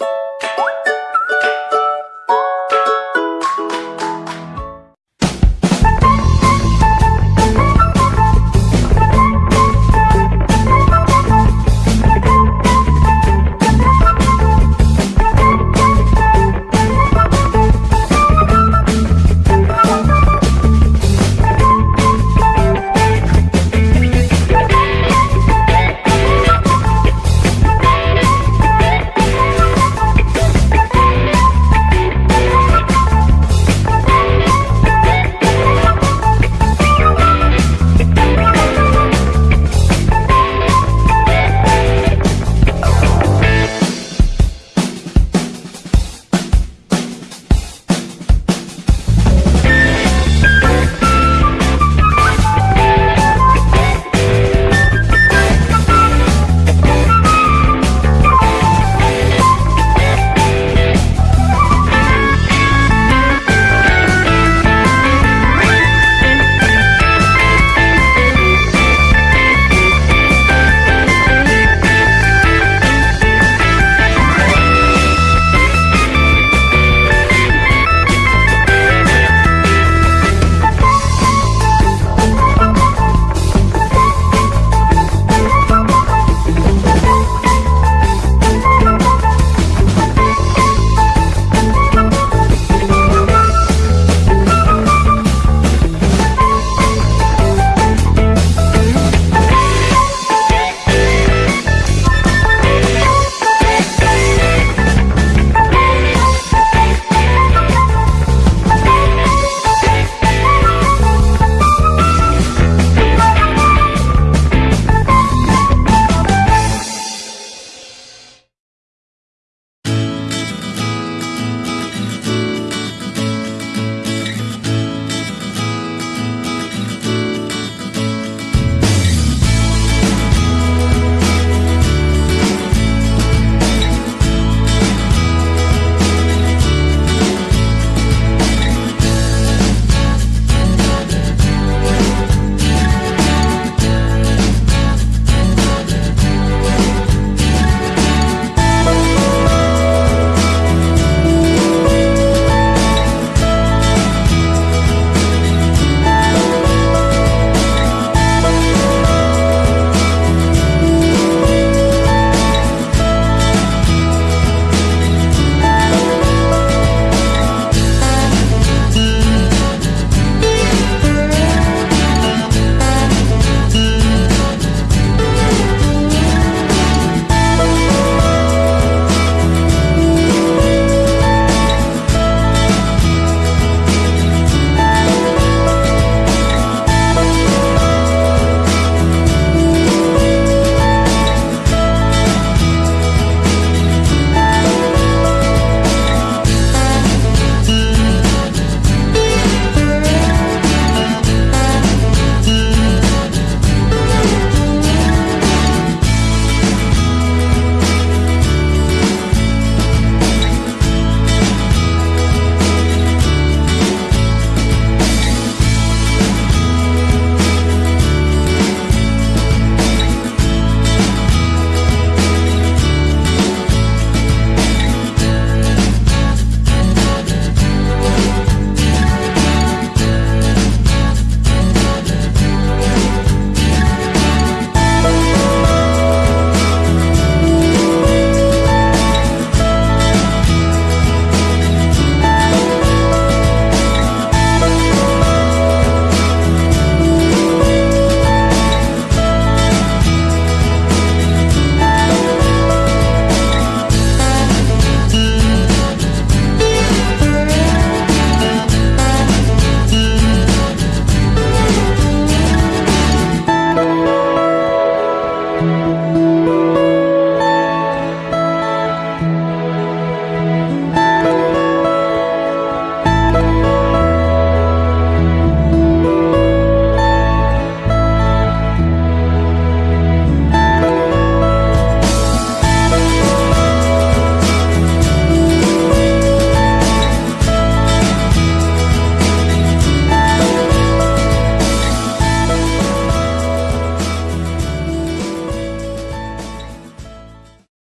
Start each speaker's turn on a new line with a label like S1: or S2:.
S1: you